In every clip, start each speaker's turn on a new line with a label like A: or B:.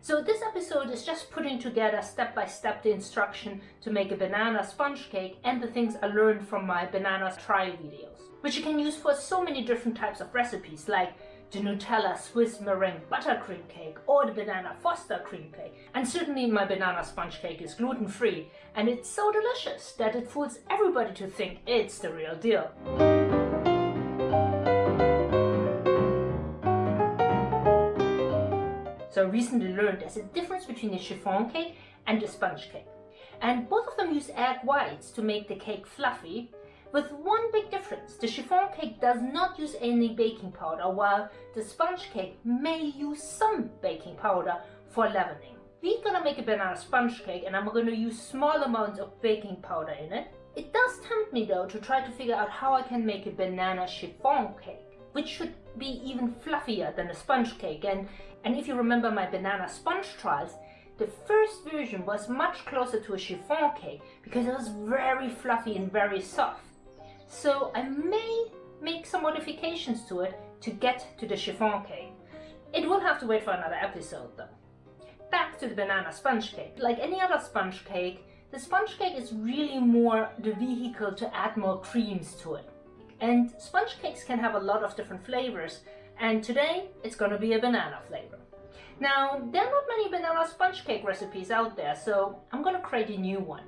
A: So this episode is just putting together step by step the instruction to make a banana sponge cake and the things I learned from my banana trial videos, which you can use for so many different types of recipes like the Nutella Swiss meringue buttercream cake or the banana foster cream cake. And certainly my banana sponge cake is gluten free and it's so delicious that it fools everybody to think it's the real deal. So I recently learned there's a difference between a chiffon cake and a sponge cake. And both of them use egg whites to make the cake fluffy, with one big difference. The chiffon cake does not use any baking powder, while the sponge cake may use some baking powder for leavening. We're gonna make a banana sponge cake and I'm gonna use small amounts of baking powder in it. It does tempt me though to try to figure out how I can make a banana chiffon cake which should be even fluffier than a sponge cake. And, and if you remember my banana sponge trials, the first version was much closer to a chiffon cake because it was very fluffy and very soft. So I may make some modifications to it to get to the chiffon cake. It will have to wait for another episode though. Back to the banana sponge cake. Like any other sponge cake, the sponge cake is really more the vehicle to add more creams to it. And sponge cakes can have a lot of different flavors. And today it's going to be a banana flavor. Now, there are not many banana sponge cake recipes out there, so I'm going to create a new one.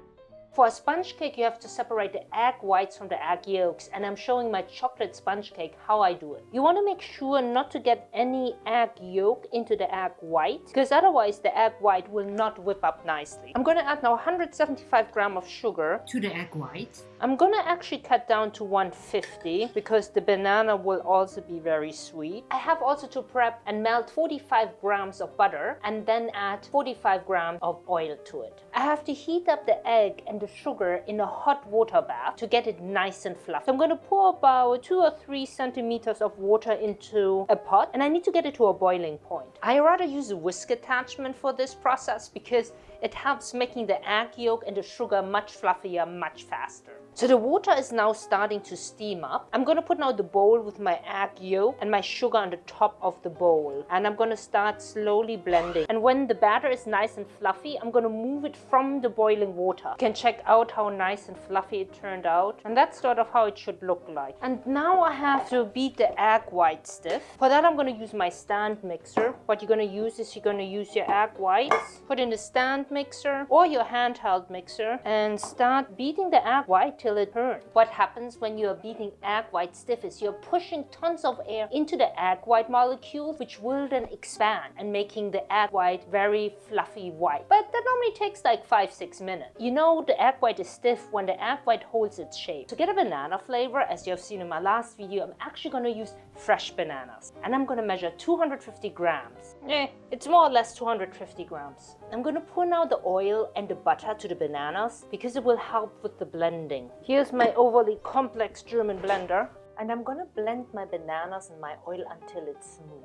A: For a sponge cake, you have to separate the egg whites from the egg yolks, and I'm showing my chocolate sponge cake how I do it. You want to make sure not to get any egg yolk into the egg white, because otherwise the egg white will not whip up nicely. I'm going to add now 175 gram of sugar to the egg white. I'm going to actually cut down to 150 because the banana will also be very sweet. I have also to prep and melt 45 grams of butter and then add 45 grams of oil to it. I have to heat up the egg and the sugar in a hot water bath to get it nice and fluffy. So I'm going to pour about 2 or 3 centimeters of water into a pot and I need to get it to a boiling point. I rather use a whisk attachment for this process because it helps making the egg yolk and the sugar much fluffier much faster. So the water is now starting to steam up. I'm going to put now the bowl with my egg yolk and my sugar on the top of the bowl. And I'm going to start slowly blending. And when the batter is nice and fluffy, I'm going to move it from the boiling water. You can check out how nice and fluffy it turned out. And that's sort of how it should look like. And now I have to beat the egg white stiff. For that, I'm going to use my stand mixer. What you're going to use is you're going to use your egg whites, put in the stand mixer or your handheld mixer and start beating the egg white till it burns. What happens when you're beating egg white stiff is you're pushing tons of air into the egg white molecule, which will then expand and making the egg white very fluffy white. But that normally takes like 5-6 minutes. You know the egg white is stiff when the egg white holds its shape. To get a banana flavor, as you have seen in my last video, I'm actually going to use fresh bananas. And I'm going to measure 250 grams. Eh, it's more or less 250 grams. I'm going to pour now the oil and the butter to the bananas because it will help with the blending. Here's my overly complex German blender and I'm gonna blend my bananas and my oil until it's smooth.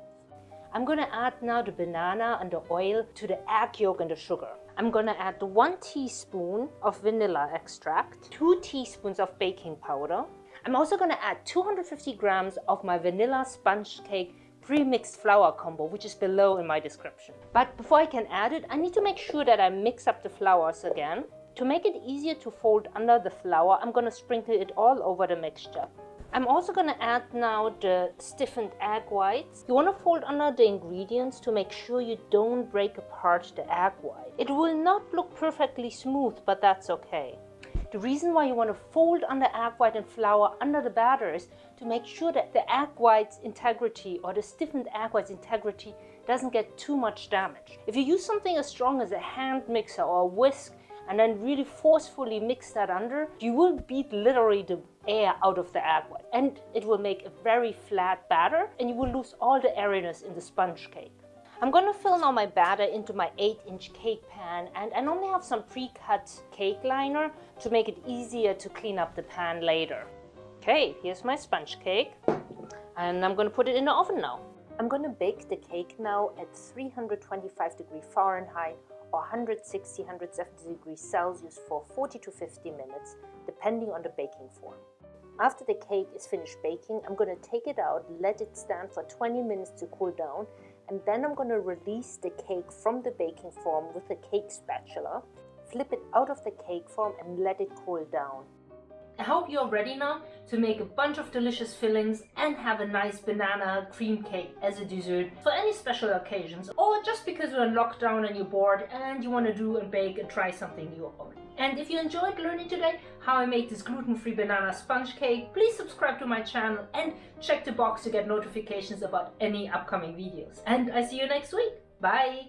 A: I'm gonna add now the banana and the oil to the egg yolk and the sugar. I'm gonna add one teaspoon of vanilla extract, two teaspoons of baking powder. I'm also gonna add 250 grams of my vanilla sponge cake pre-mixed flour combo, which is below in my description. But before I can add it, I need to make sure that I mix up the flours again. To make it easier to fold under the flour, I'm going to sprinkle it all over the mixture. I'm also going to add now the stiffened egg whites. You want to fold under the ingredients to make sure you don't break apart the egg white. It will not look perfectly smooth, but that's okay. The reason why you want to fold under egg white and flour under the batter is to make sure that the egg white's integrity or the stiffened egg white's integrity doesn't get too much damage. If you use something as strong as a hand mixer or a whisk, and then really forcefully mix that under, you will beat literally the air out of the egg white. And it will make a very flat batter and you will lose all the airiness in the sponge cake. I'm going to fill now my batter into my 8 inch cake pan and I normally have some pre-cut cake liner to make it easier to clean up the pan later. Okay, here's my sponge cake and I'm going to put it in the oven now. I'm going to bake the cake now at 325 degrees Fahrenheit or 160, 170 degrees Celsius for 40 to 50 minutes, depending on the baking form. After the cake is finished baking, I'm going to take it out, let it stand for 20 minutes to cool down, and then I'm going to release the cake from the baking form with a cake spatula, flip it out of the cake form and let it cool down. I hope you're ready now to make a bunch of delicious fillings and have a nice banana cream cake as a dessert for any special occasions or just because you're in lockdown and you're bored and you want to do and bake and try something new. And if you enjoyed learning today how I made this gluten-free banana sponge cake, please subscribe to my channel and check the box to get notifications about any upcoming videos. And I see you next week. Bye!